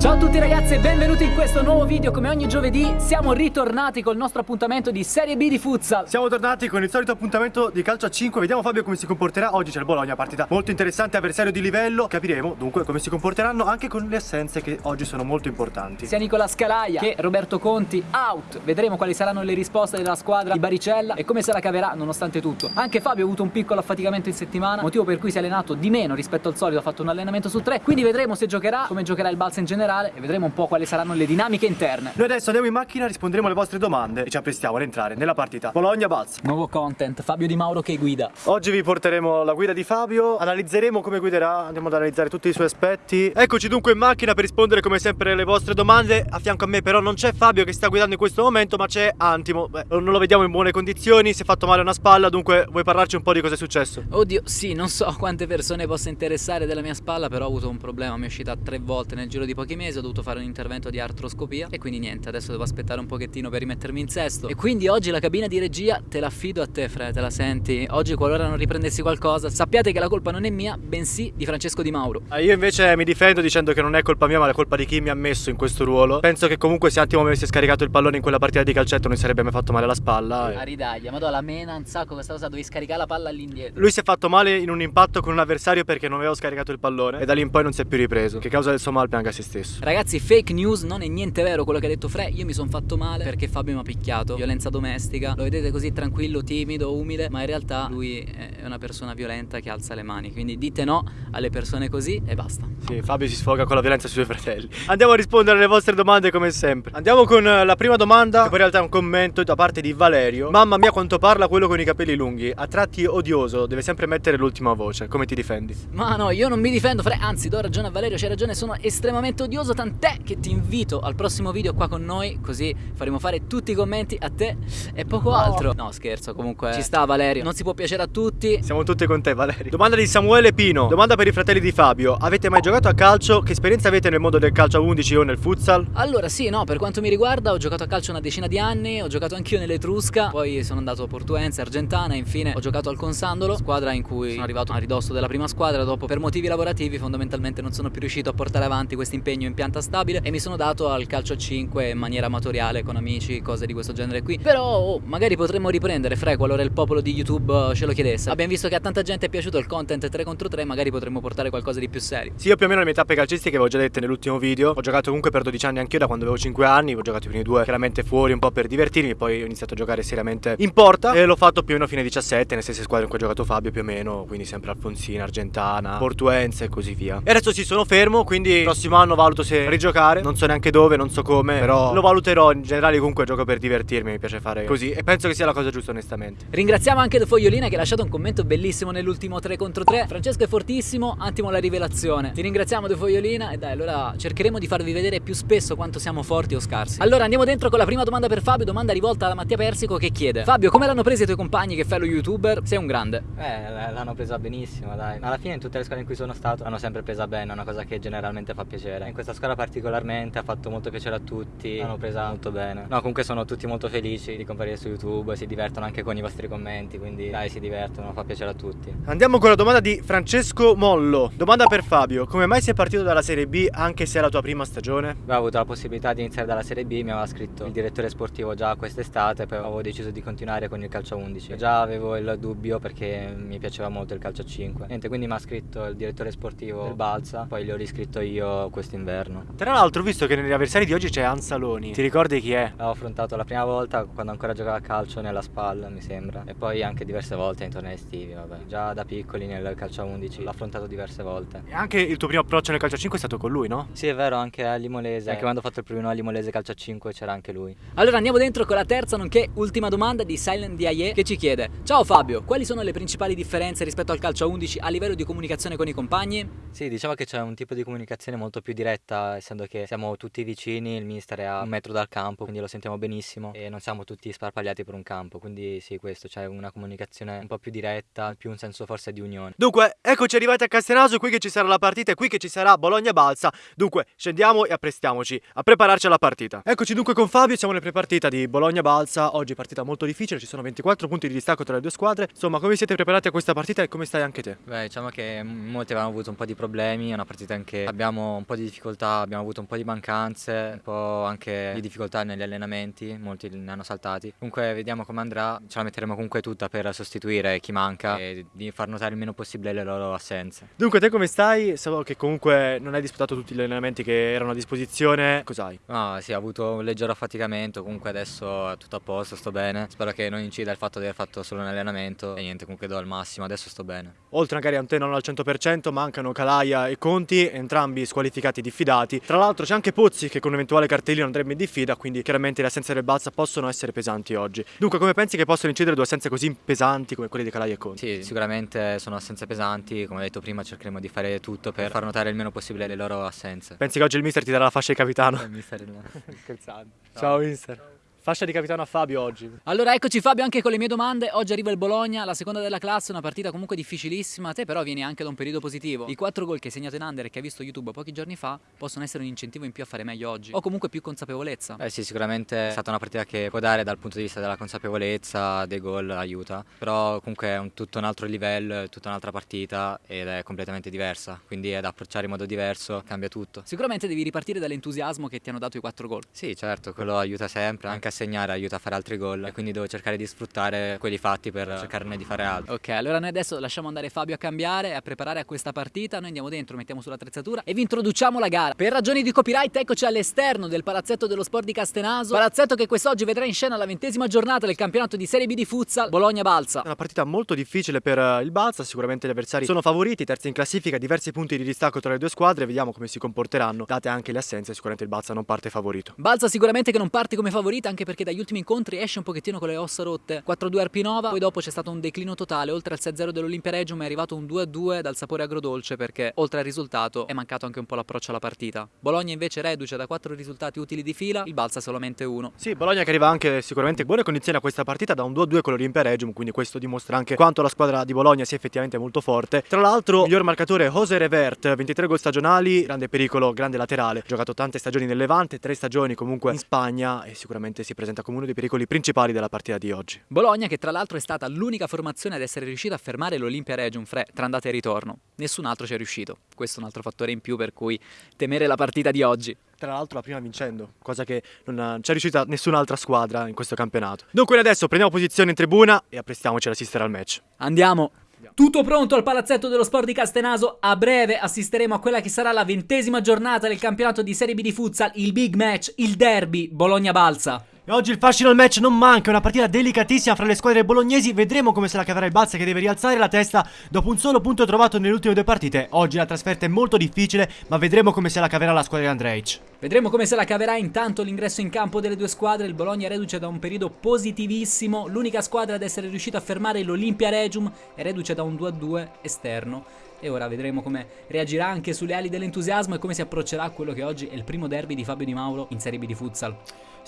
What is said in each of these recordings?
Ciao a tutti ragazzi e benvenuti in questo nuovo video. Come ogni giovedì siamo ritornati col nostro appuntamento di Serie B di Futsal. Siamo tornati con il solito appuntamento di calcio a 5 Vediamo Fabio come si comporterà. Oggi c'è il Bologna, partita molto interessante, avversario di livello. Capiremo dunque come si comporteranno anche con le assenze che oggi sono molto importanti. Sia Nicola Scalaia che Roberto Conti out. Vedremo quali saranno le risposte della squadra di Baricella E come se la caverà nonostante tutto. Anche Fabio ha avuto un piccolo affaticamento in settimana Motivo per cui si è allenato di meno rispetto al solito Ha fatto un allenamento su tre. Quindi vedremo se giocherà, come giocherà il Balsa in generale e vedremo un po' quali saranno le dinamiche interne. Noi adesso andiamo in macchina, risponderemo alle vostre domande e ci apprestiamo ad entrare nella partita. Bologna-Balz. Nuovo content, Fabio Di Mauro che guida. Oggi vi porteremo la guida di Fabio, analizzeremo come guiderà, andiamo ad analizzare tutti i suoi aspetti. Eccoci dunque in macchina per rispondere come sempre alle vostre domande. A fianco a me però non c'è Fabio che sta guidando in questo momento, ma c'è Antimo. Beh, non lo vediamo in buone condizioni, si è fatto male una spalla, dunque vuoi parlarci un po' di cosa è successo? Oddio, sì, non so quante persone possa interessare della mia spalla, però ho avuto un problema, mi è uscita tre volte nel giro di pochi mesi, ho dovuto fare un intervento di artroscopia e quindi niente, adesso devo aspettare un pochettino per rimettermi in sesto e quindi oggi la cabina di regia te la affido a te Fre, te la senti? Oggi qualora non riprendessi qualcosa sappiate che la colpa non è mia, bensì di Francesco Di Mauro. Ah, io invece mi difendo dicendo che non è colpa mia ma è colpa di chi mi ha messo in questo ruolo. Penso che comunque se Attimo mi avesse scaricato il pallone in quella partita di calcetto non sarebbe mai fatto male alla spalla. E... A ridaglia, madonna la mena un sacco questa cosa, dovevi scaricare la palla all'indietro. Lui si è fatto male in un impatto con un avversario perché non avevo scaricato il pallone e da lì in poi non si è più ripreso. Che causa del suo mal pianga se stesso. Ragazzi, fake news non è niente vero quello che ha detto Fre. Io mi sono fatto male perché Fabio mi ha picchiato. Violenza domestica. Lo vedete così tranquillo, timido, umile Ma in realtà lui è una persona violenta che alza le mani. Quindi dite no alle persone così e basta. Sì, Fabio si sfoga con la violenza sui suoi fratelli. Andiamo a rispondere alle vostre domande come sempre. Andiamo con eh, la prima domanda Che poi in realtà è un commento da parte di Valerio. Mamma mia quanto parla quello con i capelli lunghi. A tratti odioso, deve sempre mettere l'ultima voce. Come ti difendi? Ma no, io non mi difendo Fre. Anzi do ragione a Valerio, c'è ragione Sono estremamente odioso Tant'è che ti invito al prossimo video qua con noi Così faremo fare tutti i commenti a te e poco altro. No scherzo comunque ci sta Valerio. Non si può piacere a tutti. Siamo tutti con te Valerio. Domanda di Samuele Pino. Domanda per i fratelli di Fabio. Avete mai giocato a calcio? Che esperienza avete nel mondo del calcio a 11 o nel futsal? Allora sì no per quanto mi riguarda ho giocato a calcio una decina di anni Ho giocato anch'io nell'Etrusca Poi sono andato a Portuense, Argentana infine ho giocato al Consandolo Squadra in cui sono arrivato a ridosso della prima squadra Dopo per motivi lavorativi fondamentalmente non sono più riuscito a portare avanti questo impegno in pianta stabile E mi sono dato al calcio a 5 in maniera amatoriale con amici, cose di questo genere qui. Però oh, magari potremmo riprendere Fre qualora il popolo di YouTube ce lo chiedesse. Abbiamo visto che a tanta gente è piaciuto il content 3 contro 3, magari potremmo portare qualcosa di più serio. Sì, io più o meno le mie tappe calcistiche avevo già dette nell'ultimo video. Ho giocato comunque per 12 anni anch'io da quando avevo 5 anni, ho giocato i primi due chiaramente fuori un po' per divertirmi, poi ho iniziato a giocare seriamente in porta e l'ho fatto più o meno fine 17, nelle stesse squadre in cui ha giocato Fabio più o meno, quindi sempre Alfonsina, Argentana, Portuense e così via. E adesso sì, sono fermo, quindi prossimo anno valuto se rigiocare, non so neanche dove, non so come, però lo valuterò in generale comunque gioco per divertirmi, mi piace fare così e penso che sia la cosa giusta onestamente. Ringraziamo anche De Fogliolina che ha lasciato un commento bellissimo nell'ultimo 3 contro 3. Francesco è fortissimo, Antimo la rivelazione. Ti ringraziamo De Fogliolina e dai, allora cercheremo di farvi vedere più spesso quanto siamo forti o scarsi. Allora andiamo dentro con la prima domanda per Fabio, domanda rivolta da Mattia Persico che chiede Fabio, come l'hanno presa i tuoi compagni che fai lo youtuber? Sei un grande. Eh, l'hanno presa benissimo, dai. Alla fine in tutte le squadre in cui sono stato l'hanno sempre presa bene, è una cosa che generalmente fa piacere. In questa squadra particolarmente ha fatto molto piacere a tutti, l'hanno presa molto bene. No, comunque sono tutti molto felici di comparire su YouTube, si divertono anche con i vostri commenti, quindi dai, si divertono, fa piacere a tutti. Andiamo con la domanda di Francesco Mollo. Domanda per Fabio, come mai sei partito dalla Serie B anche se è la tua prima stagione? Beh, ho avuto la possibilità di iniziare dalla Serie B, mi aveva scritto il direttore sportivo già quest'estate, poi avevo deciso di continuare con il calcio a 11. Già avevo il dubbio perché mi piaceva molto il calcio a 5. Niente, quindi mi ha scritto il direttore sportivo del Balsa, poi gli ho riscritto io quest'inverno. Tra l'altro, visto che negli avversari di oggi c'è Anzaloni, ti ricordi chi è? L'ho affrontato la prima volta quando ancora giocava a calcio nella spalla, mi sembra. E poi anche diverse volte in tornei estivi, vabbè. Già da piccoli nel calcio a 11 l'ho affrontato diverse volte. E anche il tuo primo approccio nel calcio a 5 è stato con lui, no? Sì, è vero, anche a Limolese. Anche quando ho fatto il primo a Limolese calcio a 5 c'era anche lui. Allora andiamo dentro con la terza nonché ultima domanda di Silent DIE che ci chiede Ciao Fabio, quali sono le principali differenze rispetto al calcio a 11 a livello di comunicazione con i compagni? Sì, diciamo che c'è un tipo di comunicazione molto più diretta, essendo che siamo tutti vicini, il mister è a un metro dal campo, quindi lo sentiamo benissimo e non siamo tutti sparpagliati per un campo, quindi sì, questo, c'è una comunicazione un po' più diretta, più un senso forse di unione. Dunque, eccoci arrivati a Castenaso, qui che ci sarà la partita e qui che ci sarà Bologna-Balsa. Dunque, scendiamo e apprestiamoci a prepararci alla partita. Eccoci dunque con Fabio, siamo nel prepartita di Bologna-Balsa. Oggi partita molto difficile, ci sono 24 punti di distacco tra le due squadre. Insomma, come siete preparati a questa partita e come stai anche te? Beh, diciamo che molti avevano avuto un po' di problemi, è una partita in cui abbiamo un po' di difficoltà difficoltà, abbiamo avuto un po' di mancanze, un po' anche di difficoltà negli allenamenti, molti ne hanno saltati. Comunque vediamo come andrà, ce la metteremo comunque tutta per sostituire chi manca e di far notare il meno possibile le loro assenze. Dunque te come stai? So che comunque non hai disputato tutti gli allenamenti che erano a disposizione, cos'hai? No, sì, ho avuto un leggero affaticamento, comunque adesso è tutto a posto, sto bene. Spero che non incida il fatto di aver fatto solo un allenamento e niente, comunque do al massimo, adesso sto bene. Oltre magari a te non al 100% mancano Calaia e Conti, entrambi squalificati e diffidati. Tra l'altro c'è anche Pozzi che con un eventuale cartellino andrebbe in diffida, quindi chiaramente le assenze del Balsa possono essere pesanti oggi. Dunque come pensi che possano incidere due assenze così pesanti come quelle di Calaia e Conti? Sì, sicuramente sono assenze pesanti, come ho detto prima cercheremo di fare tutto per far notare il meno possibile le loro assenze. Pensi che oggi il mister ti darà la fascia di capitano? Eh, mister, no. Scherzando. Ciao mister. Fascia di capitano a Fabio oggi. Allora eccoci Fabio anche con le mie domande. Oggi arriva il Bologna, la seconda della classe, una partita comunque difficilissima. Te però vieni anche da un periodo positivo. I quattro gol che hai segnato in under e che hai visto YouTube pochi giorni fa possono essere un incentivo in più a fare meglio oggi. O comunque più consapevolezza. Eh sì, sicuramente è stata una partita che può dare dal punto di vista della consapevolezza, dei gol, aiuta. Però comunque è un, tutto un altro livello, è tutta un'altra partita ed è completamente diversa. Quindi è da approcciare in modo diverso, cambia tutto. Sicuramente devi ripartire dall'entusiasmo che ti hanno dato i quattro gol. Sì, certo, quello aiuta sempre, anche a segnare aiuta a fare altri gol e quindi devo cercare di sfruttare quelli fatti per cercarne di fare altro. Ok, allora noi adesso lasciamo andare Fabio a cambiare e a preparare a questa partita. Noi andiamo dentro, mettiamo sull'attrezzatura e vi introduciamo la gara. Per ragioni di copyright, eccoci all'esterno del palazzetto dello sport di Castenaso. Palazzetto che quest'oggi vedrà in scena la ventesima giornata del campionato di Serie B di futsal Bologna-Balsa. Una partita molto difficile per eh, il Balsa, sicuramente gli avversari sono favoriti, terzi in classifica, diversi punti di distacco tra le due squadre, vediamo come si comporteranno, date anche le assenze, sicuramente il Balsa non parte favorito. Balsa sicuramente che non parte come favorita anche perché dagli ultimi incontri esce un pochettino con le ossa rotte. 4-2 Arpinova, poi dopo c'è stato un declino totale, oltre al 6-0 dell'Olimpia Regium è arrivato un 2-2 dal sapore agrodolce perché oltre al risultato è mancato anche un po' l'approccio alla partita. Bologna invece reduce da 4 risultati utili di fila, il Balsa solamente uno. Sì, Bologna che arriva anche sicuramente in buone condizioni a questa partita da un 2-2 con l'Olimpia Regium, quindi questo dimostra anche quanto la squadra di Bologna sia effettivamente molto forte. Tra l'altro, miglior marcatore Jose Revert, 23 gol stagionali, grande pericolo, grande laterale, giocato tante stagioni nel Levante, tre stagioni comunque in Spagna e sicuramente si presenta come uno dei pericoli principali della partita di oggi. Bologna che tra l'altro è stata l'unica formazione ad essere riuscita a fermare l'Olimpia Regium Fre tra andata e ritorno. Nessun altro ci è riuscito. Questo è un altro fattore in più per cui temere la partita di oggi. Tra l'altro la prima vincendo, cosa che non c'è riuscita nessun'altra squadra in questo campionato. Dunque adesso prendiamo posizione in tribuna e apprestiamoci ad assistere al match. Andiamo! Tutto pronto al palazzetto dello sport di Castenaso. A breve assisteremo a quella che sarà la ventesima giornata del campionato di Serie B di futsal, il big match, il derby Bologna-Balsa. E oggi il fascino al match non manca, una partita delicatissima fra le squadre bolognesi, vedremo come se la caverà il Balsa che deve rialzare la testa dopo un solo punto trovato nelle ultime due partite. Oggi la trasferta è molto difficile, ma vedremo come se la caverà la squadra di Andrej. Vedremo come se la caverà intanto l'ingresso in campo delle due squadre, il Bologna reduce da un periodo positivissimo, l'unica squadra ad essere riuscita a fermare l'Olimpia Regium è reduce da un 2-2 esterno. E ora vedremo come reagirà anche sulle ali dell'entusiasmo e come si approccerà a quello che oggi è il primo derby di Fabio Di Mauro in Serie B di futsal.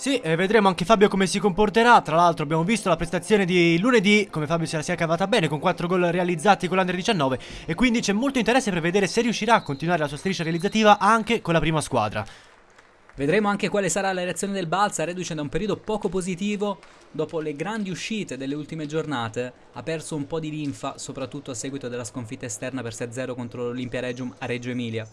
Sì, e vedremo anche Fabio come si comporterà. Tra l'altro abbiamo visto la prestazione di lunedì, come Fabio se la sia cavata bene con 4 gol realizzati con l'Under 19 e quindi c'è molto interesse per vedere se riuscirà a continuare la sua striscia realizzativa anche con la prima squadra. Vedremo anche quale sarà la reazione del Balsa, reduce da un periodo poco positivo dopo le grandi uscite delle ultime giornate, ha perso un po' di linfa, soprattutto a seguito della sconfitta esterna per 6-0 contro l'Olimpia Regium a Reggio Emilia.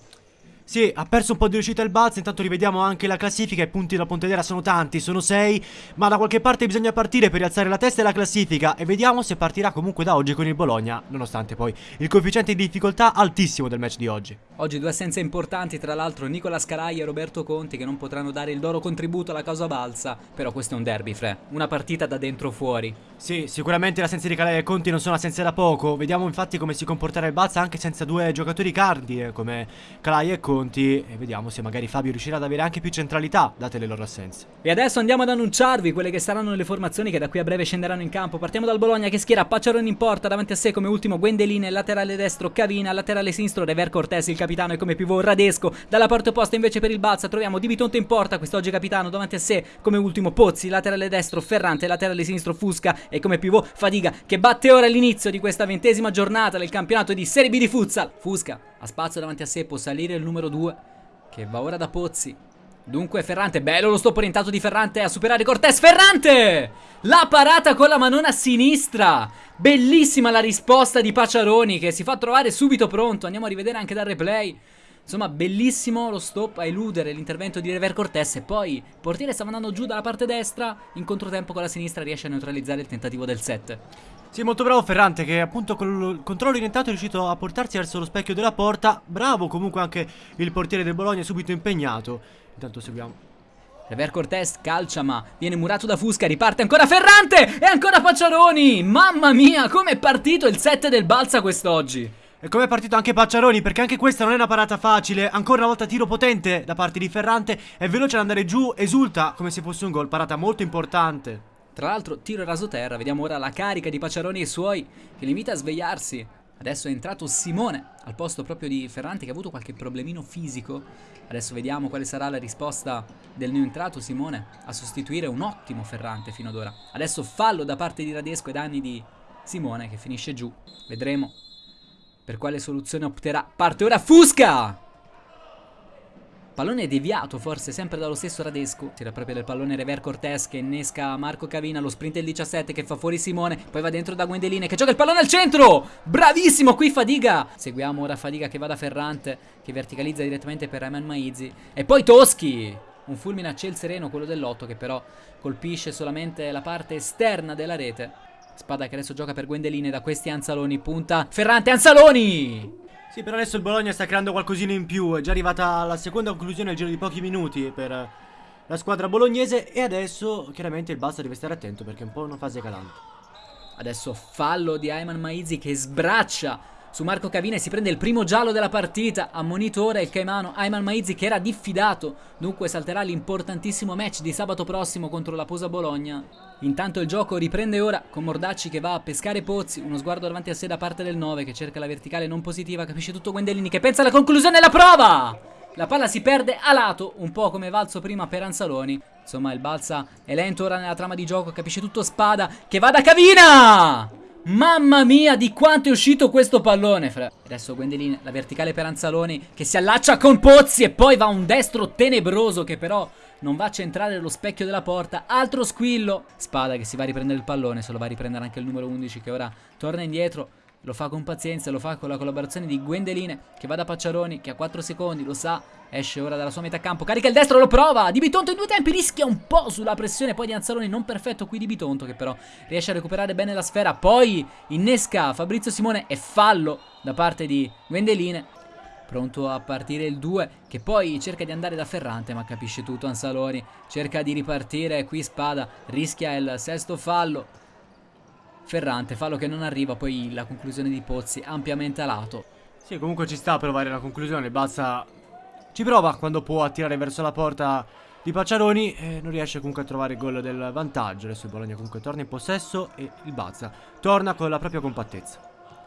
Sì, ha perso un po' di riuscita il Balsa, intanto rivediamo anche la classifica, i punti da Pontedera sono tanti, sono 6, ma da qualche parte bisogna partire per rialzare la testa e la classifica e vediamo se partirà comunque da oggi con il Bologna, nonostante poi il coefficiente di difficoltà altissimo del match di oggi. Oggi due assenze importanti, tra l'altro Nicola Scaraglia e Roberto Conti che non potranno dare il loro contributo alla causa Balsa, però questo è un derby, Fre, una partita da dentro fuori. Sì, sicuramente le assenze di Calai e Conti non sono assenze da poco, vediamo infatti come si comporterà il Balsa anche senza due giocatori cardine come Calai e Conti e vediamo se magari Fabio riuscirà ad avere anche più centralità date le loro assenze. E adesso andiamo ad annunciarvi quelle che saranno le formazioni che da qui a breve scenderanno in campo. Partiamo dal Bologna che schiera Pacciaroni in porta, davanti a sé come ultimo Gwendeline, laterale destro Cavina, laterale sinistro Rever Cortés il capitano e come pivot Radesco. Dalla parte opposta invece per il Balsa troviamo Di Bitonto in porta, quest'oggi capitano, davanti a sé come ultimo Pozzi, laterale destro Ferrante, laterale sinistro Fusca e come pivot Fadiga che batte ora l'inizio di questa ventesima giornata del campionato di Serie B di futsal. Fusca ha spazio davanti a sé, può salire il numero 2 che va ora da Pozzi. Dunque Ferrante, bello lo stop orientato di Ferrante a superare Cortés. Ferrante! La parata con la manona sinistra. Bellissima la risposta di Pacciaroni che si fa trovare subito pronto. Andiamo a rivedere anche dal replay. Insomma, bellissimo lo stop a eludere l'intervento di Rever Cortés e poi il portiere stava andando giù dalla parte destra, in controtempo con la sinistra riesce a neutralizzare il tentativo del 7. Sì, molto bravo Ferrante che appunto con il controllo orientato è riuscito a portarsi verso lo specchio della porta. Bravo comunque anche il portiere del Bologna, subito impegnato. Intanto seguiamo Rever Cortés calcia ma viene murato da Fusca, riparte ancora Ferrante e ancora Pacciaroni. Mamma mia, come è partito il 7 del Balsa quest'oggi. E come è partito anche Pacciaroni perché anche questa non è una parata facile Ancora una volta tiro potente da parte di Ferrante È veloce ad andare giù, esulta come se fosse un gol Parata molto importante Tra l'altro tiro raso terra, vediamo ora la carica di Pacciaroni e suoi Che li invita a svegliarsi Adesso è entrato Simone al posto proprio di Ferrante che ha avuto qualche problemino fisico. Adesso vediamo quale sarà la risposta del neoentrato Simone a sostituire un ottimo Ferrante fino ad ora. Adesso fallo da parte di Radesco ai danni di Simone che finisce giù. Vedremo per quale soluzione opterà. Parte ora Fusca! Pallone deviato forse sempre dallo stesso Radesco Tira proprio del pallone Rever Cortés che innesca Marco Cavina Lo sprint del 17 che fa fuori Simone Poi va dentro da Gwendeline che gioca il pallone al centro! Bravissimo qui Fadiga! Seguiamo ora Fadiga che va da Ferrante Che verticalizza direttamente per Rayman Maizi. E poi Toschi! Un fulmine a ciel sereno quello dell'8 che però colpisce solamente la parte esterna della rete. Spada che adesso gioca per Gwendeline da questi Anzaloni Punta Ferrante Anzaloni sì, però adesso il Bologna sta creando qualcosina in più. È già arrivata la seconda conclusione al giro di pochi minuti per la squadra bolognese. E adesso, chiaramente, il Basta deve stare attento perché è un po' una fase calante. Adesso fallo di Ayman Maizi che sbraccia su Marco Cavina e si prende il primo giallo della partita. Ammonito ora il Caimano Ayman Maizi che era diffidato. Dunque salterà l'importantissimo match di sabato prossimo contro la Posa Bologna. Intanto il gioco riprende ora con Mordacci che va a pescare Pozzi. Uno sguardo davanti a sé da parte del 9 che cerca la verticale non positiva. Capisce tutto Gwendellini che pensa alla conclusione della prova. La palla si perde a lato, un po' come valso prima per Anzaloni. Insomma, il Balsa è lento ora nella trama di gioco, capisce tutto Spada, che va da Cavina! Mamma mia di quanto è uscito questo pallone fra. Adesso Gwendoline, la verticale per Anzaloni Che si allaccia con Pozzi e poi va un destro tenebroso Che però non va a centrare lo specchio della porta. Altro squillo. Spada che si va a riprendere il pallone Se lo va a riprendere anche il numero 11 che ora torna indietro lo fa con pazienza, lo fa con la collaborazione di Gwendeline che va da Pacciaroni che ha 4 secondi, lo sa, esce ora dalla sua metà campo, carica il destro, lo prova, Di Bitonto in due tempi rischia un po' sulla pressione poi di Anzaloni non perfetto qui Di Bitonto che però riesce a recuperare bene la sfera, poi innesca Fabrizio Simone e fallo da parte di Gwendeline pronto a partire il 2 che poi cerca di andare da Ferrante ma capisce tutto Anzaloni cerca di ripartire qui Spada rischia il sesto fallo Ferrante, fallo che non arriva, poi la conclusione di Pozzi ampiamente a lato. Sì, comunque ci sta a provare la conclusione, Bazza ci prova quando può attirare verso la porta di Pacciaroni e non riesce comunque a trovare il gol del vantaggio. Adesso il Bologna comunque torna in possesso e il Bazza torna con la propria compattezza.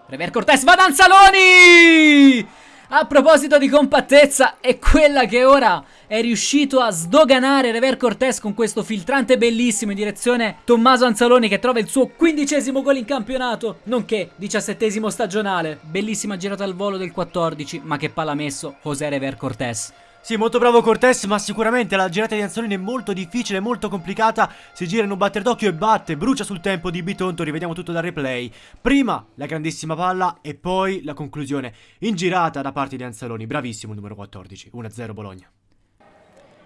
Rever Cortés va da Anzaloni! A proposito di compattezza, è quella che ora è riuscito a sdoganare Rever Cortés con questo filtrante bellissimo in direzione Tommaso Anzaloni che trova il suo quindicesimo gol in campionato, nonché diciassettesimo stagionale. Bellissima girata al volo del 14, ma che palla messo José Rever Cortés. Sì, molto bravo Cortés, ma sicuramente la girata di Anzolini è molto difficile, molto complicata. Si gira in un batter d'occhio e batte, brucia sul tempo di Bitonto, rivediamo tutto dal replay. Prima la grandissima palla e poi la conclusione in girata da parte di Anzaloni. Bravissimo il numero 14, 1-0 Bologna.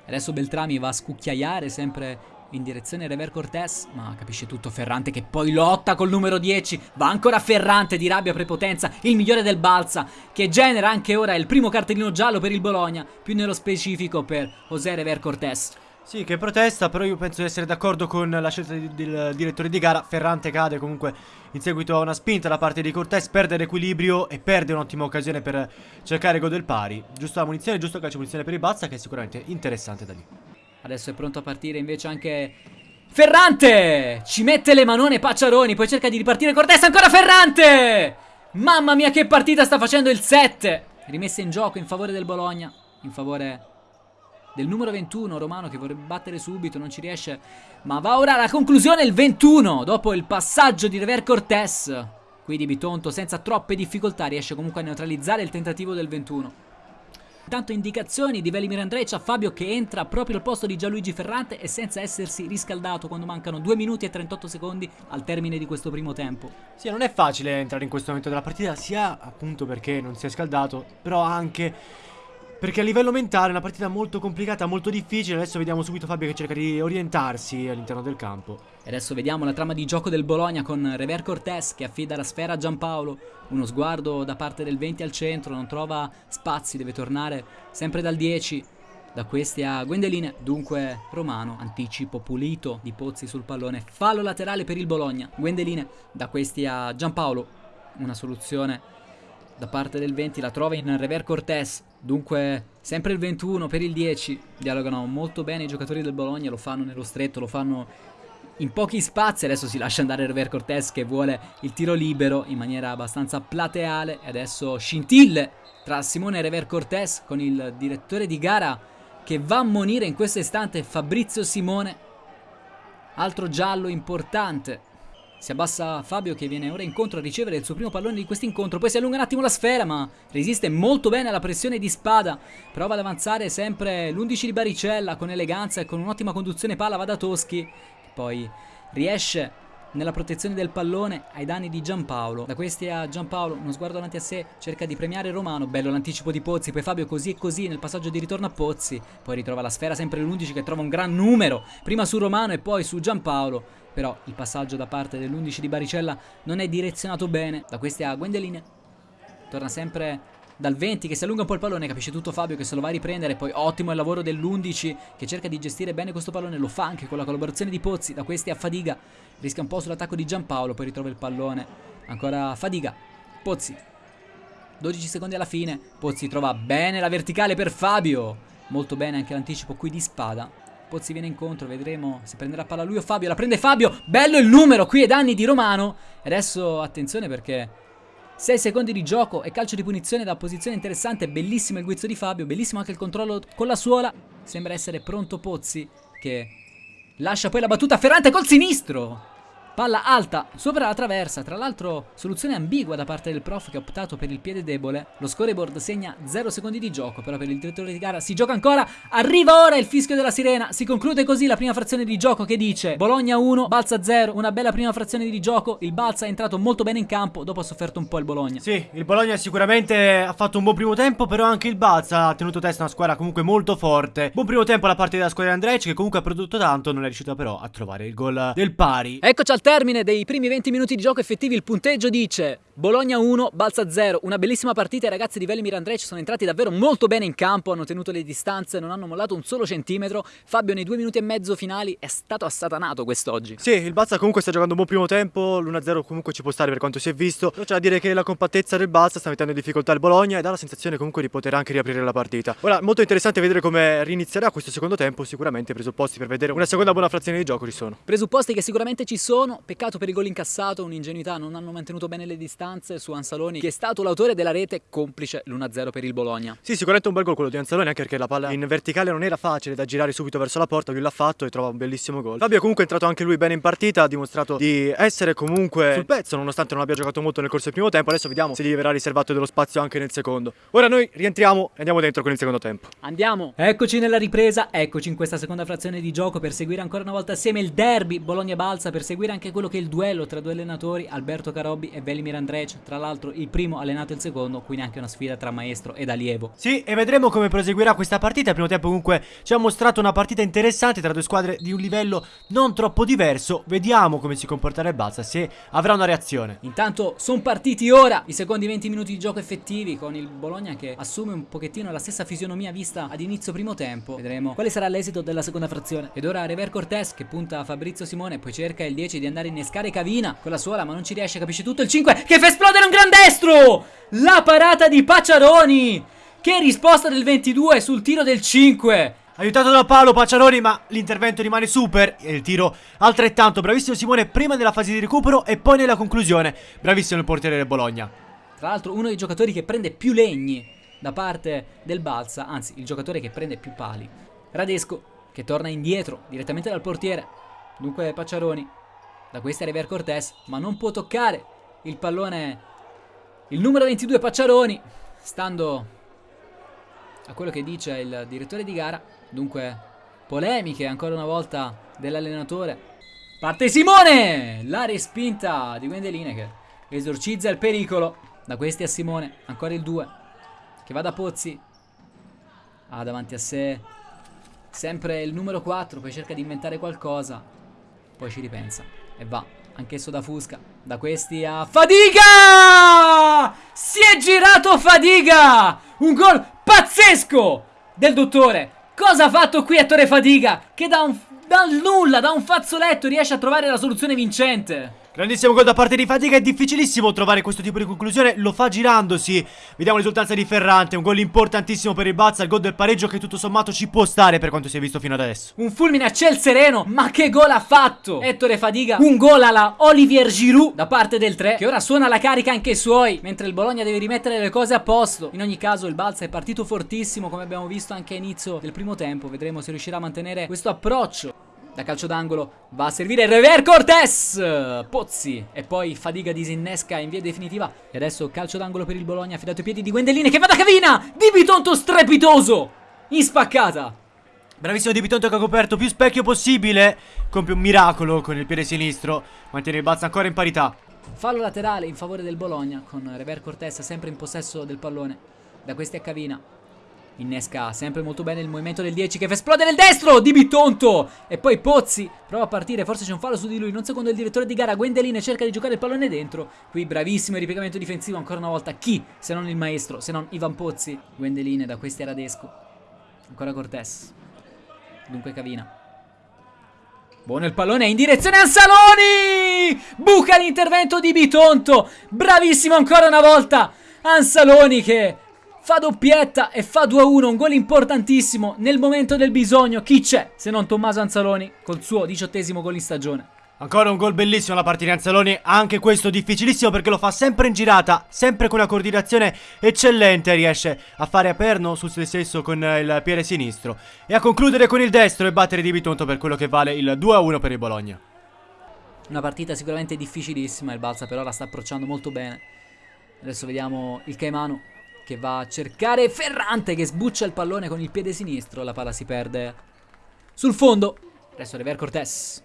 Adesso Beltrami va a scucchiaiare sempre in direzione Rever Cortés, ma capisce tutto Ferrante che poi lotta col numero 10, va ancora Ferrante di rabbia prepotenza, il migliore del Balsa, che genera anche ora il primo cartellino giallo per il Bologna, più nello specifico per José Rever Cortés. Sì, che protesta, però io penso di essere d'accordo con la scelta del direttore di gara. Ferrante cade comunque in seguito a una spinta da parte di Cortés, perde l'equilibrio e perde un'ottima occasione per cercare gol del pari. Giusta munizione, giusto calcio munizione per il Balsa, che è sicuramente interessante da lì. Adesso è pronto a partire invece anche Ferrante! Ci mette le manone Pacciaroni, poi cerca di ripartire Cortés, ancora Ferrante! Mamma mia che partita sta facendo il 7! Rimessa in gioco in favore del Bologna, in favore del numero 21 Romano che vorrebbe battere subito, non ci riesce, ma va ora alla conclusione il 21 dopo il passaggio di Rever Cortés. Qui di Bitonto senza troppe difficoltà riesce comunque a neutralizzare il tentativo del 21. Intanto indicazioni di Velimir Andrej a Fabio che entra proprio al posto di Gianluigi Ferrante e senza essersi riscaldato quando mancano 2 minuti e 38 secondi al termine di questo primo tempo. Sì, non è facile entrare in questo momento della partita, sia appunto perché non si è scaldato, però anche Perché a livello mentale è una partita molto complicata, molto difficile. Adesso vediamo subito Fabio che cerca di orientarsi all'interno del campo. E adesso vediamo la trama di gioco del Bologna con Rever Cortés che affida la sfera a Giampaolo. Uno sguardo da parte del 20 al centro, non trova spazi, deve tornare sempre dal 10. Da questi a Gwendeline, dunque Romano, anticipo pulito di Pozzi sul pallone, fallo laterale per il Bologna. Gwendeline, da questi a Giampaolo, una soluzione da parte del 20 la trova in Rever Cortés dunque sempre il 21 per il 10 dialogano molto bene i giocatori del Bologna lo fanno nello stretto lo fanno in pochi spazi. Adesso si lascia andare Rever Cortés che vuole il tiro libero in maniera abbastanza plateale. E adesso scintille tra Simone e Rever Cortés con il direttore di gara che va a monire in questo istante Fabrizio Simone. Altro giallo importante si abbassa Fabio che viene ora incontro a ricevere il suo primo pallone di questo incontro. Poi si allunga un attimo la sfera ma resiste molto bene alla pressione di spada. Prova ad avanzare sempre l'11 di Baricella con eleganza e con un'ottima conduzione palla va da Toschi. Poi riesce nella protezione del pallone ai danni di Giampaolo. Da questi a Giampaolo, uno sguardo davanti a sé, cerca di premiare Romano. Bello l'anticipo di Pozzi, poi Fabio così e così nel passaggio di ritorno a Pozzi. Poi ritrova la sfera sempre l'11 che trova un gran numero, prima su Romano e poi su Giampaolo però il passaggio da parte dell'11 di Baricella non è direzionato bene. Da questi a Gwendeline torna sempre dal 20 che si allunga un po' il pallone, capisce tutto Fabio che se lo va a riprendere, poi ottimo il lavoro dell'11 che cerca di gestire bene questo pallone, lo fa anche con la collaborazione di Pozzi, da questi a Fadiga, rischia un po' sull'attacco di Giampaolo, poi ritrova il pallone, ancora Fadiga, Pozzi, 12 secondi alla fine, Pozzi trova bene la verticale per Fabio, molto bene anche l'anticipo qui di spada, Pozzi viene incontro, vedremo se prenderà palla lui o Fabio. La prende Fabio, bello il numero qui ai danni di Romano. Adesso attenzione perché 6 secondi di gioco e calcio di punizione da posizione interessante. Bellissimo il guizzo di Fabio, bellissimo anche il controllo con la suola. Sembra essere pronto Pozzi che lascia poi la battuta Ferrante col sinistro. Palla alta sopra la traversa, tra l'altro soluzione ambigua da parte del prof che ha optato per il piede debole. Lo scoreboard segna 0 secondi di gioco, però per il direttore di gara si gioca ancora. Arriva ora il fischio della sirena, si conclude così la prima frazione di gioco che dice Bologna 1, Balza 0, una bella prima frazione di gioco. Il Balza è entrato molto bene in campo, dopo ha sofferto un po' il Bologna. Sì, il Bologna sicuramente ha fatto un buon primo tempo, però anche il Balza ha tenuto testa una squadra comunque molto forte. Buon primo tempo da parte della squadra di Andrej che comunque ha prodotto tanto, non è riuscita però a trovare il gol del pari. Eccoci al termine dei primi 20 minuti di gioco effettivi il punteggio dice Bologna 1, Balza 0, una bellissima partita i ragazzi di Velimir Andrej sono entrati davvero molto bene in campo, hanno tenuto le distanze, non hanno mollato un solo centimetro, Fabio nei due minuti e mezzo finali è stato assatanato quest'oggi. Sì, il Balza comunque sta giocando un buon primo tempo, l'1-0 comunque ci può stare per quanto si è visto, però c'è da dire che la compattezza del Balza sta mettendo in difficoltà il Bologna e dà la sensazione comunque di poter anche riaprire la partita. Ora, molto interessante vedere come rinizierà questo secondo tempo, sicuramente i presupposti per vedere una seconda buona frazione di gioco ci sono. Presupposti che sicuramente ci sono, peccato per il gol incassato, un'ingenuità, non hanno mantenuto bene le distanze su Ansaloni Anzaloni, che è stato l'autore della rete complice l'1-0 per il Bologna. Sì, sicuramente un bel gol quello di Anzaloni, anche perché la palla in verticale non era facile da girare subito verso la porta, lui l'ha fatto e trova un bellissimo gol. Fabio comunque è entrato anche lui bene in partita, ha dimostrato di essere comunque sul pezzo, nonostante non abbia giocato molto nel corso del primo tempo. Adesso vediamo se gli verrà riservato dello spazio anche nel secondo. Ora noi rientriamo e andiamo dentro con il secondo tempo. Andiamo! Eccoci nella ripresa, eccoci in questa seconda frazione di gioco per seguire ancora una volta assieme il derby Bologna-Balsa, per seguire anche quello che è il duello tra due allenatori, Alberto Carobbi e Velimir Andrej, tra l'altro il primo allenato il secondo, quindi anche una sfida tra maestro ed allievo. Sì, e vedremo come proseguirà questa partita. Il primo tempo comunque ci ha mostrato una partita interessante tra due squadre di un livello non troppo diverso. Vediamo come si comporterà il Balsa, se avrà una reazione. Intanto sono partiti ora i secondi 20 minuti di gioco effettivi con il Bologna che assume un pochettino la stessa fisionomia vista ad inizio primo tempo. Vedremo quale sarà l'esito della seconda frazione. Ed ora Rever Cortés che punta a Fabrizio Simone, poi cerca il 10 di andare a innescare Cavina con la suola, ma non ci riesce, capisce tutto il 5 che fa esplodere un gran destro! La parata di Pacciaroni! Che risposta del 22 sul tiro del 5! Aiutato da Paolo Pacciaroni ma l'intervento rimane super e il tiro altrettanto bravissimo Simone prima nella fase di recupero e poi nella conclusione bravissimo il portiere del Bologna Tra l'altro uno dei giocatori che prende più legni da parte del Balsa anzi il giocatore che prende più pali Radesco che torna indietro direttamente dal portiere dunque Pacciaroni da questa è Rever Cortés ma non può toccare il pallone il numero 22 Pacciaroni, stando a quello che dice il direttore di gara, dunque polemiche ancora una volta dell'allenatore. Parte Simone! La respinta di Gwendeline che esorcizza il pericolo. Da questi a Simone, ancora il 2, che va da Pozzi. Ha davanti a sé sempre il numero 4, poi cerca di inventare qualcosa, poi ci ripensa e va. Anch'esso da Fusca, da questi a Fadiga! Si è girato Fadiga! Un gol pazzesco del dottore. Cosa ha fatto qui Ettore Fadiga? Che da un dal nulla, da un fazzoletto riesce a trovare la soluzione vincente. Grandissimo gol da parte di Fatica, è difficilissimo trovare questo tipo di conclusione, lo fa girandosi. Vediamo l'esultanza di Ferrante, un gol importantissimo per il Bazza, il gol del pareggio che tutto sommato ci può stare per quanto si è visto fino ad adesso. Un fulmine a ciel sereno, ma che gol ha fatto! Ettore Fadiga, un gol alla Olivier Giroud da parte del 3, che ora suona la carica anche suoi, mentre il Bologna deve rimettere le cose a posto. In ogni caso il Balza è partito fortissimo, come abbiamo visto anche a inizio del primo tempo, vedremo se riuscirà a mantenere questo approccio da calcio d'angolo va a servire Rever Cortés Pozzi! E poi Fadiga disinnesca in via definitiva. E adesso calcio d'angolo per il Bologna affidato ai piedi di Gwendelline che va da Cavina! Di Bitonto strepitoso! In spaccata Bravissimo Di Bitonto che ha coperto più specchio possibile. Compie un miracolo con il piede sinistro. Mantiene il balzo ancora in parità. Fallo laterale in favore del Bologna con Rever Cortés sempre in possesso del pallone. Da questi a Cavina Innesca sempre molto bene il movimento del 10 che fa esplodere il destro di Bitonto. E poi Pozzi prova a partire, forse c'è un fallo su di lui, non secondo il direttore di gara. Gwendeline cerca di giocare il pallone dentro. Qui bravissimo il ripiegamento difensivo ancora una volta. Chi se non il maestro, se non Ivan Pozzi. Gwendeline da questi a Radesco. Ancora Cortés. Dunque Cavina. Buono il pallone in direzione Ansaloni! Buca l'intervento di Bitonto. Bravissimo ancora una volta. Ansaloni che fa doppietta e fa 2-1, un gol importantissimo nel momento del bisogno. Chi c'è se non Tommaso Anzaloni col suo diciottesimo gol in stagione? Ancora un gol bellissimo da parte di Anzaloni, anche questo difficilissimo perché lo fa sempre in girata, sempre con una coordinazione eccellente, riesce a fare a perno su se stesso con il piede sinistro e a concludere con il destro e battere di Bitonto per quello che vale il 2-1 per il Bologna. Una partita sicuramente difficilissima, il Balsa però la sta approcciando molto bene. Adesso vediamo il Caimano che va a cercare Ferrante che sbuccia il pallone con il piede sinistro. La palla si perde sul fondo. Adesso Rever Cortés.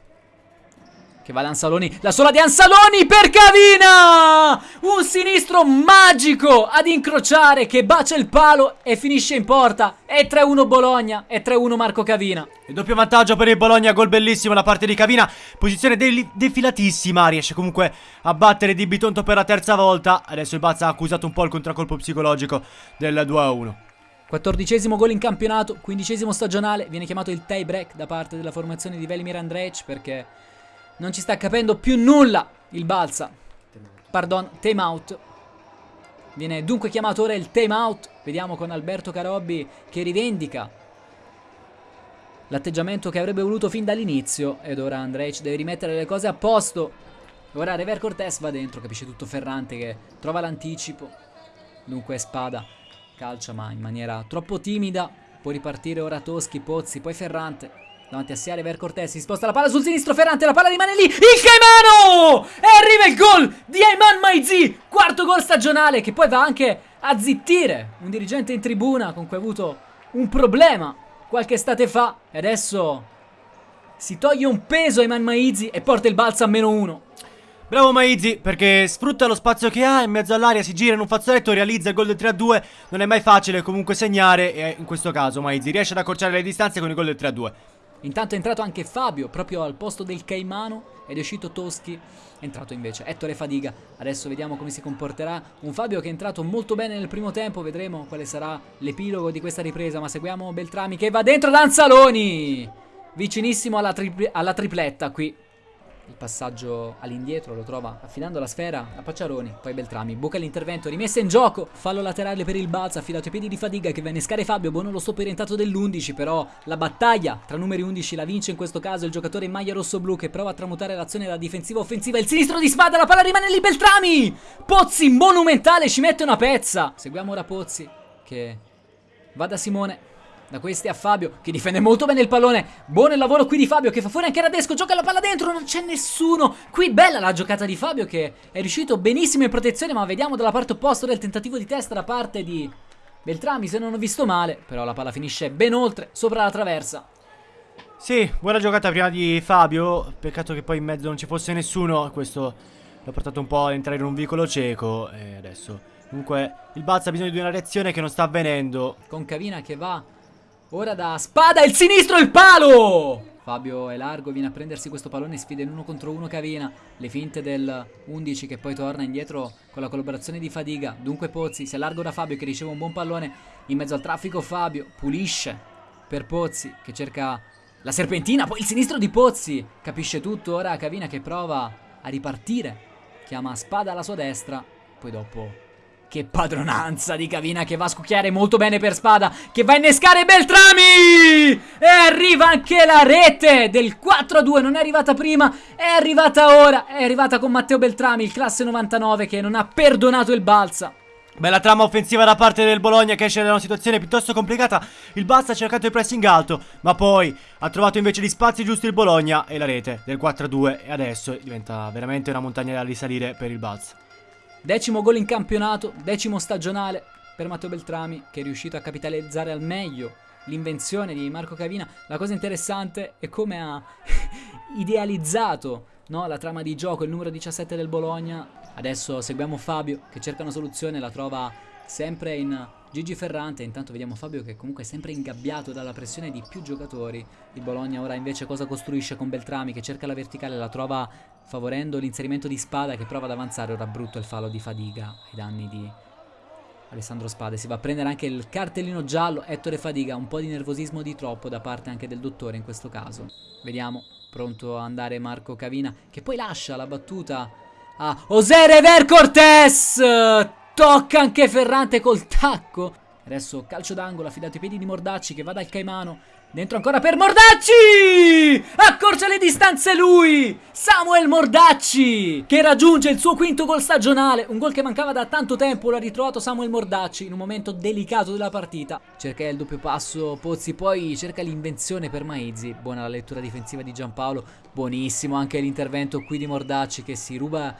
Che va ad Ansaloni. La sola di Ansaloni per Cavina! Un sinistro magico ad incrociare che bacia il palo e finisce in porta. È 3-1 Bologna. È 3-1 Marco Cavina. Il doppio vantaggio per il Bologna. Gol bellissimo da parte di Cavina. Posizione de defilatissima. Riesce comunque a battere Di Bitonto per la terza volta. Adesso il Bazza ha accusato un po' il contraccolpo psicologico del 2-1. Quattordicesimo gol in campionato, quindicesimo stagionale, viene chiamato il tie break da parte della formazione di Velimir Andrej perché non ci sta capendo più nulla il Balsa. Pardon, time out. Viene dunque chiamato ora il time out. Vediamo con Alberto Carobbi che rivendica l'atteggiamento che avrebbe voluto fin dall'inizio. Ed ora Andrej deve rimettere le cose a posto. Ora Rever Cortés va dentro, capisce tutto Ferrante che trova l'anticipo. Dunque Spada calcia ma in maniera troppo timida. Può ripartire ora Toschi, Pozzi, poi Ferrante. Davanti a Siare Ver Cortés si sposta la palla sul sinistro Ferrante, la palla rimane lì, il Caimano! E arriva il gol di Ayman Maizi, quarto gol stagionale che poi va anche a zittire un dirigente in tribuna con cui ha avuto un problema qualche estate fa e adesso si toglie un peso Ayman Maizi e porta il balzo a meno uno. Bravo Maizi perché sfrutta lo spazio che ha in mezzo all'aria, si gira in un fazzoletto, realizza il gol del 3-2 Non è mai facile comunque segnare e in questo caso Maizi riesce ad accorciare le distanze con il gol del 3-2 Intanto è entrato anche Fabio proprio al posto del Caimano ed è uscito Toschi. È entrato invece Ettore Fadiga. Adesso vediamo come si comporterà. Un Fabio che è entrato molto bene nel primo tempo. Vedremo quale sarà l'epilogo di questa ripresa. Ma seguiamo Beltrami che va dentro Danzaloni. Vicinissimo alla, tri alla tripletta qui. Il passaggio all'indietro lo trova affidando la sfera a Pacciaroni, poi Beltrami, buca l'intervento, rimessa in gioco, fallo laterale per il Balza, affidato ai piedi di Fadiga che va a innescare Fabio, buono lo stop orientato dell'11, però la battaglia tra numeri 11 la vince in questo caso il giocatore in maglia rosso-blu che prova a tramutare l'azione da difensiva offensiva, il sinistro di spada, la palla rimane lì Beltrami! Pozzi monumentale ci mette una pezza! Seguiamo ora Pozzi che va da Simone, da questi a Fabio che difende molto bene il pallone. Buono il lavoro qui di Fabio che fa fuori anche Radesco. Gioca la palla dentro, non c'è nessuno. Qui bella la giocata di Fabio che è riuscito benissimo in protezione. Ma vediamo dalla parte opposta del tentativo di testa da parte di Beltrami. Se non ho visto male, però la palla finisce ben oltre, sopra la traversa. Sì, buona giocata prima di Fabio. Peccato che poi in mezzo non ci fosse nessuno. Questo l'ha portato un po' a entrare in un vicolo cieco. E adesso. Comunque, il Balza ha bisogno di una reazione che non sta avvenendo. Con Cavina che va Ora da Spada il sinistro il palo! Fabio è largo, viene a prendersi questo pallone, sfida in uno contro uno Cavina. Le finte del 11 che poi torna indietro con la collaborazione di Fadiga. Dunque Pozzi si allarga da Fabio che riceve un buon pallone in mezzo al traffico. Fabio pulisce per Pozzi che cerca la serpentina, poi il sinistro di Pozzi. Capisce tutto ora Cavina che prova a ripartire. Chiama Spada alla sua destra, poi dopo che padronanza di Cavina che va a scucchiare molto bene per Spada. Che va a innescare Beltrami! E arriva anche la rete del 4-2. Non è arrivata prima, è arrivata ora. È arrivata con Matteo Beltrami, il classe 99 che non ha perdonato il Balsa. Bella trama offensiva da parte del Bologna che esce da una situazione piuttosto complicata. Il Balsa ha cercato il pressing alto, ma poi ha trovato invece gli spazi giusti il Bologna e la rete del 4-2 e adesso diventa veramente una montagna da risalire per il Balsa. Decimo gol in campionato, decimo stagionale per Matteo Beltrami che è riuscito a capitalizzare al meglio l'invenzione di Marco Cavina. La cosa interessante è come ha idealizzato no, la trama di gioco, il numero 17 del Bologna. Adesso seguiamo Fabio che cerca una soluzione, la trova sempre in Gigi Ferrante. Intanto vediamo Fabio che comunque è sempre ingabbiato dalla pressione di più giocatori. Il Bologna ora invece cosa costruisce con Beltrami che cerca la verticale, la trova favorendo l'inserimento di Spada che prova ad avanzare. Ora brutto il fallo di Fadiga ai danni di Alessandro Spade. Si va a prendere anche il cartellino giallo. Ettore Fadiga, un po' di nervosismo di troppo da parte anche del dottore in questo caso. Vediamo, pronto a andare Marco Cavina che poi lascia la battuta a Osere Ver Cortés. Tocca anche Ferrante col tacco. Adesso calcio d'angolo affidato ai piedi di Mordacci che va dal Caimano Dentro ancora per Mordacci! Accorcia le distanze lui! Samuel Mordacci! Che raggiunge il suo quinto gol stagionale. Un gol che mancava da tanto tempo. L'ha ritrovato Samuel Mordacci in un momento delicato della partita. Cerca il doppio passo Pozzi, poi cerca l'invenzione per Maizzi. Buona la lettura difensiva di Giampaolo. Buonissimo anche l'intervento qui di Mordacci che si ruba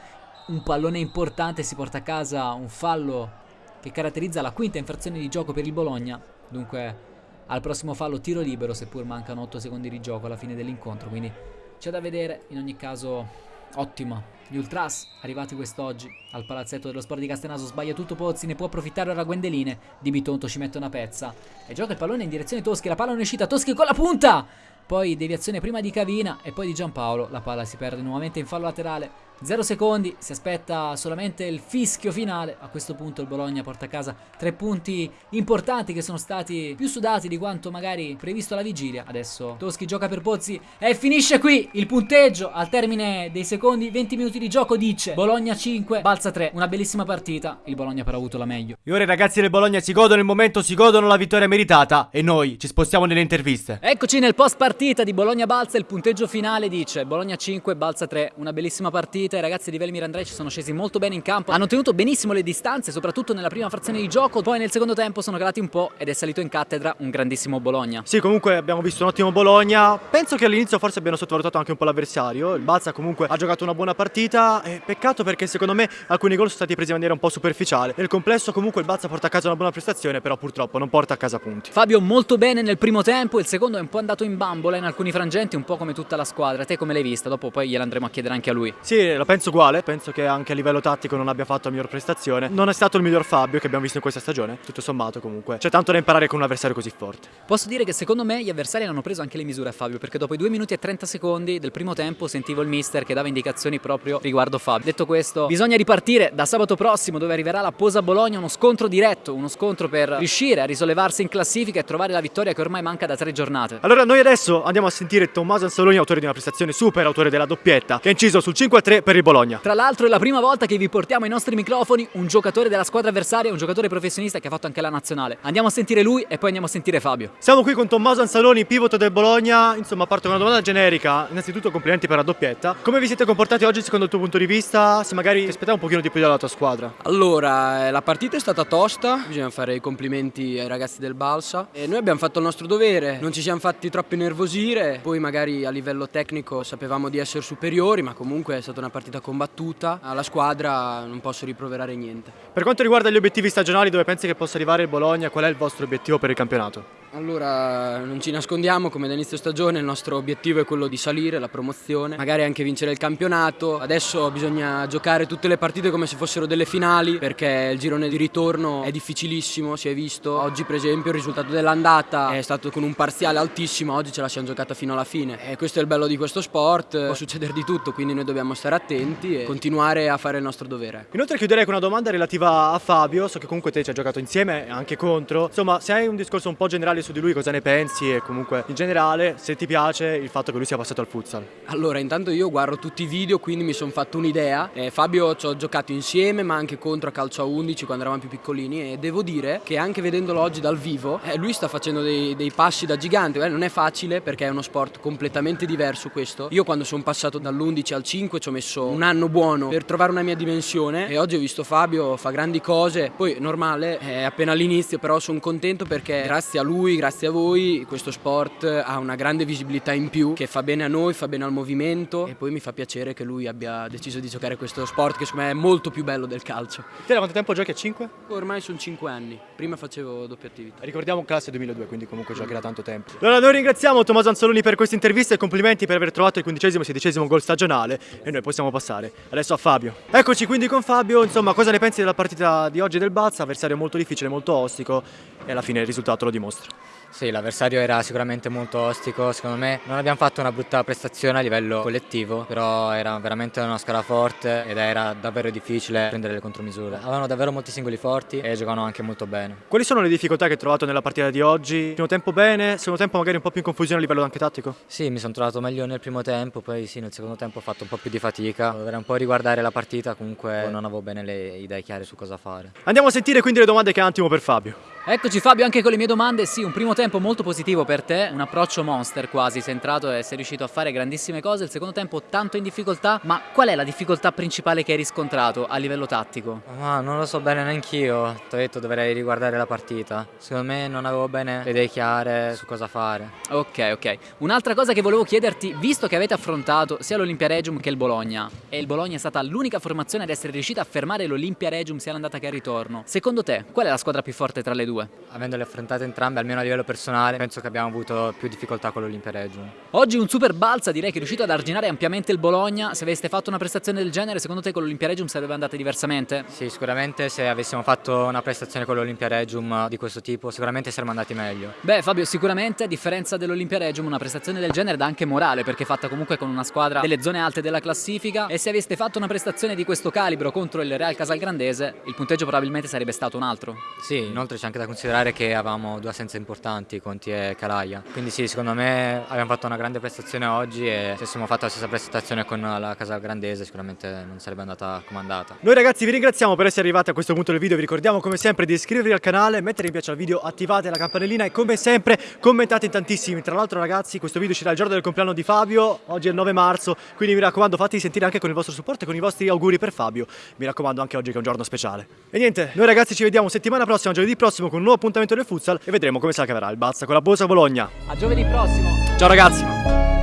un pallone importante si porta a casa un fallo che caratterizza la quinta infrazione di gioco per il Bologna. Dunque al prossimo fallo tiro libero, seppur mancano 8 secondi di gioco alla fine dell'incontro, quindi c'è da vedere, in ogni caso ottimo. Gli Ultras, arrivati quest'oggi al palazzetto dello sport di Castenaso, sbaglia tutto Pozzi, ne può approfittare ora Gwendeline, Di Bitonto ci mette una pezza e gioca il pallone in direzione Toschi, la palla non è uscita, Toschi con la punta! Poi deviazione prima di Cavina e poi di Giampaolo, la palla si perde nuovamente in fallo laterale 0 secondi, si aspetta solamente il fischio finale. A questo punto il Bologna porta a casa tre punti importanti che sono stati più sudati di quanto magari previsto alla vigilia. Adesso Toschi gioca per Pozzi e finisce qui il punteggio al termine dei secondi 20 minuti di gioco dice Bologna 5, Balza 3. Una bellissima partita, il Bologna però ha avuto la meglio. E ora i ragazzi del Bologna si godono il momento, si godono la vittoria meritata e noi ci spostiamo nelle interviste. Eccoci nel post partita di Bologna-Balza, il punteggio finale dice Bologna 5, Balza 3. Una bellissima partita partita i ragazzi di Velmir Andrei ci sono scesi molto bene in campo, hanno tenuto benissimo le distanze, soprattutto nella prima frazione di gioco, poi nel secondo tempo sono calati un po' ed è salito in cattedra un grandissimo Bologna. Sì, comunque abbiamo visto un ottimo Bologna, penso che all'inizio forse abbiano sottovalutato anche un po' l'avversario, il Balza comunque ha giocato una buona partita, peccato perché secondo me alcuni gol sono stati presi in maniera un po' superficiale, nel complesso comunque il Balza porta a casa una buona prestazione, però purtroppo non porta a casa punti. Fabio molto bene nel primo tempo, il secondo è un po' andato in bambola in alcuni frangenti, un po' come tutta la squadra, te come l'hai vista? Dopo poi gliel'andremo a chiedere anche a lui. Sì, la penso uguale, penso che anche a livello tattico non abbia fatto la miglior prestazione. Non è stato il miglior Fabio che abbiamo visto in questa stagione, tutto sommato comunque. C'è tanto da imparare con un avversario così forte. Posso dire che secondo me gli avversari hanno preso anche le misure a Fabio, perché dopo i 2 minuti e 30 secondi del primo tempo sentivo il mister che dava indicazioni proprio riguardo Fabio. Detto questo, bisogna ripartire da sabato prossimo dove arriverà la Posa Bologna, uno scontro diretto, uno scontro per riuscire a risollevarsi in classifica e trovare la vittoria che ormai manca da tre giornate. Allora noi adesso andiamo a sentire Tommaso Ansaloni, autore di una prestazione super, autore della doppietta, che ha inciso sul 5-3 per il Bologna. Tra l'altro è la prima volta che vi portiamo ai nostri microfoni un giocatore della squadra avversaria, un giocatore professionista che ha fatto anche la nazionale. Andiamo a sentire lui e poi andiamo a sentire Fabio. Siamo qui con Tommaso Ansaloni, pivot del Bologna. Insomma, parto con una domanda generica. Innanzitutto complimenti per la doppietta. Come vi siete comportati oggi secondo il tuo punto di vista? Se magari ti aspettavo un pochino di più dalla tua squadra. Allora, eh, la partita è stata tosta, bisogna fare i complimenti ai ragazzi del Balsa. E noi abbiamo fatto il nostro dovere, non ci siamo fatti troppo nervosire, poi magari a livello tecnico sapevamo di essere superiori, ma comunque è stata una partita combattuta. Alla squadra non posso riproverare niente. Per quanto riguarda gli obiettivi stagionali, dove pensi che possa arrivare il Bologna, qual è il vostro obiettivo per il campionato? Allora, non ci nascondiamo, come da inizio stagione il nostro obiettivo è quello di salire, la promozione, magari anche vincere il campionato. Adesso bisogna giocare tutte le partite come se fossero delle finali, perché il girone di ritorno è difficilissimo, si è visto. Oggi per esempio il risultato dell'andata è stato con un parziale altissimo, oggi ce la siamo giocata fino alla fine. E questo è il bello di questo sport, può succedere di tutto, quindi noi dobbiamo stare attenti e continuare a fare il nostro dovere. Inoltre chiuderei con una domanda relativa a Fabio, so che comunque te ci hai giocato insieme, anche contro. Insomma, se hai un discorso un po' generale su di lui, cosa ne pensi e comunque in generale se ti piace il fatto che lui sia passato al futsal. Allora, intanto io guardo tutti i video, quindi mi sono fatto un'idea. Eh, Fabio ci ho giocato insieme, ma anche contro a calcio a 11 quando eravamo più piccolini e devo dire che anche vedendolo oggi dal vivo, eh, lui sta facendo dei, dei passi da gigante. Eh, non è facile perché è uno sport completamente diverso questo. Io quando sono passato dall'11 al 5 ci ho messo un anno buono per trovare una mia dimensione e oggi ho visto Fabio fa grandi cose. Poi normale, è appena all'inizio, però sono contento perché grazie a lui, grazie a voi, questo sport ha una grande visibilità in più che fa bene a noi, fa bene al movimento e poi mi fa piacere che lui abbia deciso di giocare questo sport che secondo me è molto più bello del calcio. Te da quanto tempo giochi a 5? Ormai sono 5 anni, prima facevo doppia attività. Ricordiamo classe 2002, quindi comunque giochi da tanto tempo. Allora noi ringraziamo Tommaso Anzoloni per questa intervista e complimenti per aver trovato il quindicesimo e sedicesimo gol stagionale e noi possiamo passare adesso a Fabio. Eccoci quindi con Fabio, insomma cosa ne pensi della partita di oggi del Balsa? Avversario molto difficile, molto ostico e alla fine il risultato lo dimostra. Sì, l'avversario era sicuramente molto ostico, secondo me non abbiamo fatto una brutta prestazione a livello collettivo, però era veramente una squadra forte ed era davvero difficile prendere le contromisure. Avevano davvero molti singoli forti e giocavano anche molto bene. Quali sono le difficoltà che hai trovato nella partita di oggi? Primo tempo bene, secondo tempo magari un po' più in confusione a livello anche tattico? Sì, mi sono trovato meglio nel primo tempo, poi sì, nel secondo tempo ho fatto un po' più di fatica. Dovrei un po' riguardare la partita, comunque non avevo bene le idee chiare su cosa fare. Andiamo a sentire quindi le domande che ha un attimo per Fabio. Eccoci Fabio anche con le mie domande, sì un primo tempo molto positivo per te, un approccio monster quasi, sei entrato e sei riuscito a fare grandissime cose, il secondo tempo tanto in difficoltà, ma qual è la difficoltà principale che hai riscontrato a livello tattico? Ma non lo so bene neanch'io, ti ho detto dovrei riguardare la partita, secondo me non avevo bene le idee chiare su cosa fare. Ok ok, un'altra cosa che volevo chiederti, visto che avete affrontato sia l'Olimpia Regium che il Bologna, e il Bologna è stata l'unica formazione ad essere riuscita a fermare l'Olimpia Regium sia l'andata che al ritorno, secondo te qual è la squadra più forte tra le due? Avendole affrontate entrambe, almeno a livello personale, penso che abbiamo avuto più difficoltà con l'Olimpia Regium. Oggi un super balza, direi che è riuscito ad arginare ampiamente il Bologna. Se aveste fatto una prestazione del genere, secondo te con l'Olimpia Regium sarebbe andata diversamente? Sì, sicuramente se avessimo fatto una prestazione con l'Olimpia Regium di questo tipo, sicuramente saremmo andati meglio. Beh, Fabio, sicuramente a differenza dell'Olimpia Regium, una prestazione del genere dà anche morale, perché è fatta comunque con una squadra delle zone alte della classifica. E se aveste fatto una prestazione di questo calibro contro il Real Casalgrandese, il punteggio probabilmente sarebbe stato un altro. Sì, inoltre c'è anche da considerare che avevamo due assenze importanti, Conti e Calaia. Quindi sì, secondo me abbiamo fatto una grande prestazione oggi e se avessimo fatto la stessa prestazione con la Casa Grandese sicuramente non sarebbe andata come andata. Noi ragazzi vi ringraziamo per essere arrivati a questo punto del video, vi ricordiamo come sempre di iscrivervi al canale, mettere mi piace al video, attivate la campanellina e come sempre commentate in tantissimi. Tra l'altro ragazzi questo video uscirà il giorno del compleanno di Fabio, oggi è il 9 marzo, quindi mi raccomando fatevi sentire anche con il vostro supporto e con i vostri auguri per Fabio. Mi raccomando anche oggi che è un giorno speciale. E niente, noi ragazzi ci vediamo settimana prossima, giovedì prossimo con un nuovo appuntamento del futsal e vedremo come se la caverà il Bazza con la Bosa Bologna. A giovedì prossimo! Ciao ragazzi!